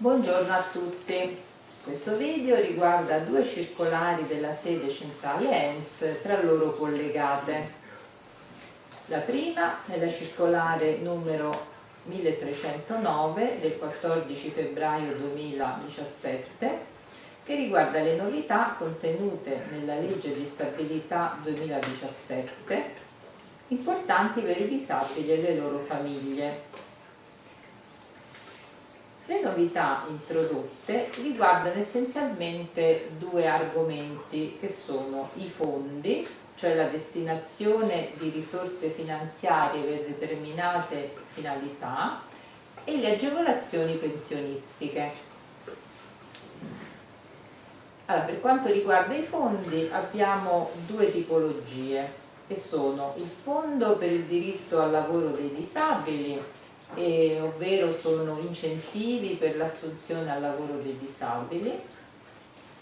Buongiorno a tutti. Questo video riguarda due circolari della sede centrale ENS tra loro collegate. La prima è la circolare numero 1309 del 14 febbraio 2017 che riguarda le novità contenute nella legge di stabilità 2017 importanti per i disabili e le loro famiglie le novità introdotte riguardano essenzialmente due argomenti che sono i fondi, cioè la destinazione di risorse finanziarie per determinate finalità e le agevolazioni pensionistiche. Allora, per quanto riguarda i fondi abbiamo due tipologie che sono il fondo per il diritto al lavoro dei disabili eh, ovvero sono incentivi per l'assunzione al lavoro dei disabili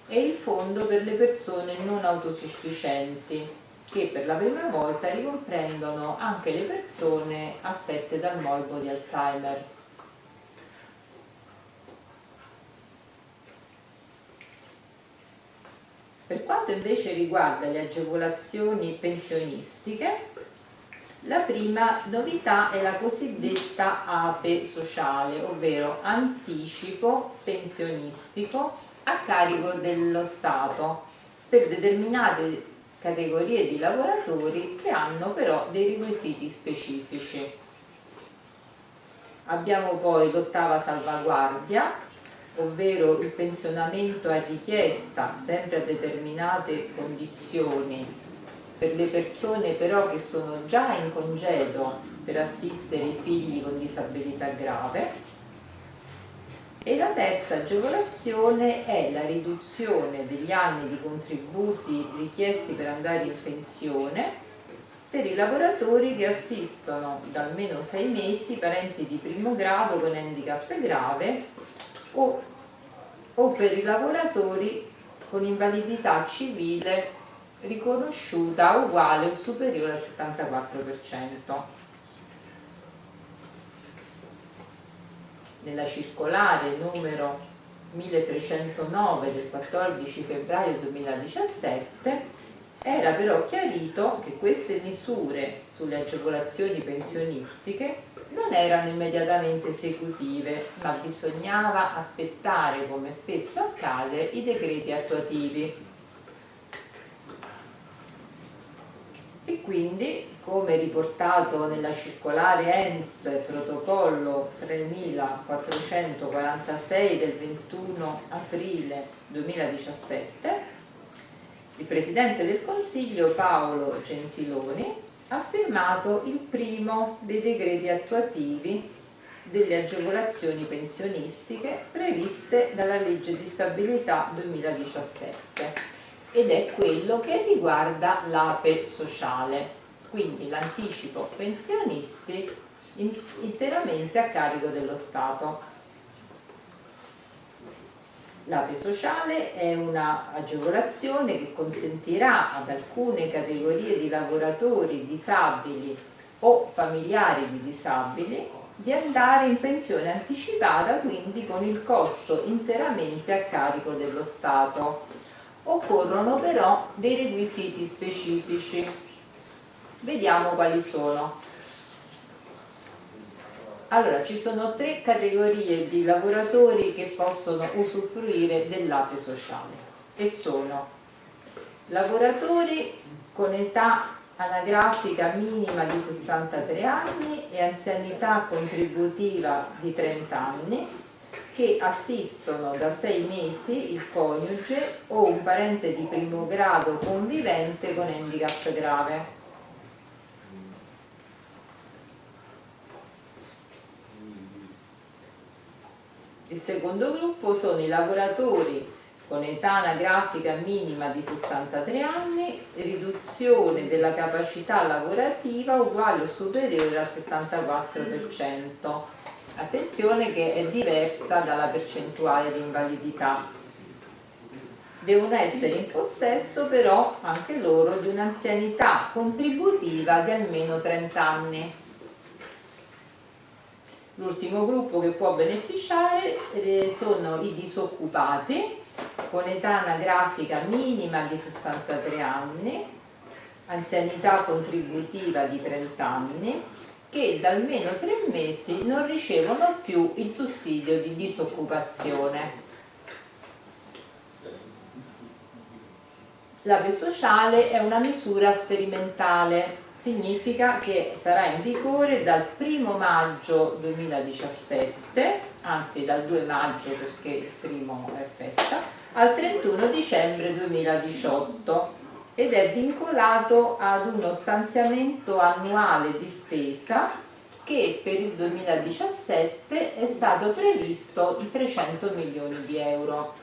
e il fondo per le persone non autosufficienti che per la prima volta ricomprendono anche le persone affette dal morbo di Alzheimer. Per quanto invece riguarda le agevolazioni pensionistiche, la prima novità è la cosiddetta APE sociale, ovvero anticipo pensionistico a carico dello Stato per determinate categorie di lavoratori che hanno però dei requisiti specifici. Abbiamo poi l'ottava salvaguardia, ovvero il pensionamento a richiesta sempre a determinate condizioni per le persone però che sono già in congedo per assistere i figli con disabilità grave. E la terza agevolazione è la riduzione degli anni di contributi richiesti per andare in pensione per i lavoratori che assistono da almeno sei mesi parenti di primo grado con handicap grave o, o per i lavoratori con invalidità civile riconosciuta uguale o superiore al 74%. Nella circolare numero 1309 del 14 febbraio 2017 era però chiarito che queste misure sulle agevolazioni pensionistiche non erano immediatamente esecutive, ma bisognava aspettare, come spesso accade, i decreti attuativi e quindi come riportato nella circolare ENS protocollo 3446 del 21 aprile 2017 il Presidente del Consiglio Paolo Gentiloni ha firmato il primo dei decreti attuativi delle agevolazioni pensionistiche previste dalla legge di stabilità 2017 ed è quello che riguarda l'APE sociale, quindi l'anticipo pensionisti interamente a carico dello Stato. L'APE sociale è un'agevolazione che consentirà ad alcune categorie di lavoratori disabili o familiari di disabili di andare in pensione anticipata quindi con il costo interamente a carico dello Stato Occorrono però dei requisiti specifici. Vediamo quali sono. Allora, ci sono tre categorie di lavoratori che possono usufruire dell'APE sociale e sono lavoratori con età anagrafica minima di 63 anni e anzianità contributiva di 30 anni, che assistono da sei mesi il coniuge o un parente di primo grado convivente con handicap grave. Il secondo gruppo sono i lavoratori con età anagrafica minima di 63 anni, riduzione della capacità lavorativa uguale o superiore al 74%, Attenzione che è diversa dalla percentuale di invalidità. Devono essere in possesso però anche loro di un'anzianità contributiva di almeno 30 anni. L'ultimo gruppo che può beneficiare eh, sono i disoccupati con età anagrafica minima di 63 anni, anzianità contributiva di 30 anni, che da almeno tre mesi non ricevono più il sussidio di disoccupazione. L'APE sociale è una misura sperimentale significa che sarà in vigore dal 1 maggio 2017, anzi dal 2 maggio perché il primo è festa, al 31 dicembre 2018 ed è vincolato ad uno stanziamento annuale di spesa che per il 2017 è stato previsto di 300 milioni di euro.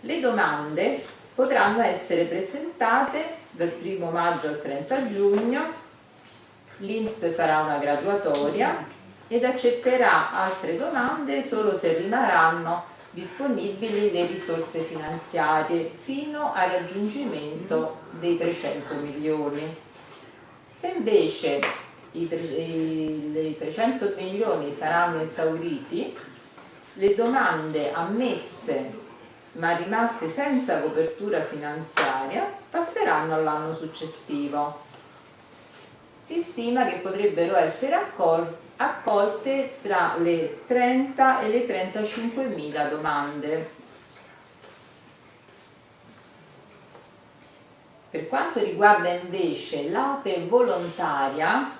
Le domande potranno essere presentate dal 1 maggio al 30 giugno, l'Inps farà una graduatoria ed accetterà altre domande solo se rimarranno disponibili le risorse finanziarie fino al raggiungimento dei 300 milioni. Se invece i, i 300 milioni saranno esauriti, le domande ammesse ma rimaste senza copertura finanziaria passeranno all'anno successivo. Si stima che potrebbero essere accolte tra le 30 e le 35 mila domande. Per quanto riguarda invece l'APE volontaria,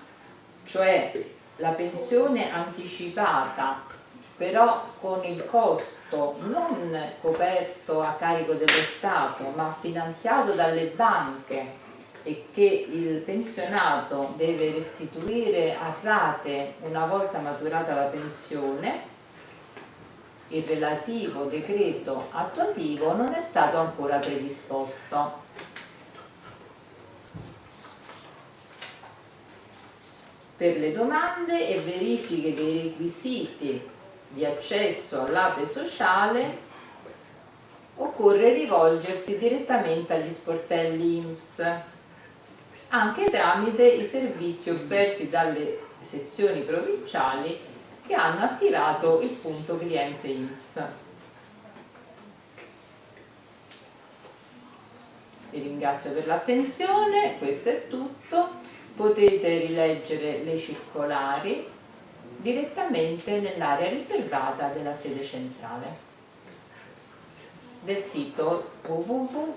cioè la pensione anticipata però con il costo non coperto a carico dello Stato ma finanziato dalle banche e che il pensionato deve restituire a rate una volta maturata la pensione, il relativo decreto attuativo non è stato ancora predisposto. Per le domande e verifiche dei requisiti di accesso all'ape sociale occorre rivolgersi direttamente agli sportelli INPS anche tramite i servizi offerti dalle sezioni provinciali che hanno attivato il punto cliente INPS. Vi ringrazio per l'attenzione, questo è tutto, potete rileggere le circolari direttamente nell'area riservata della sede centrale del sito www.ens.it.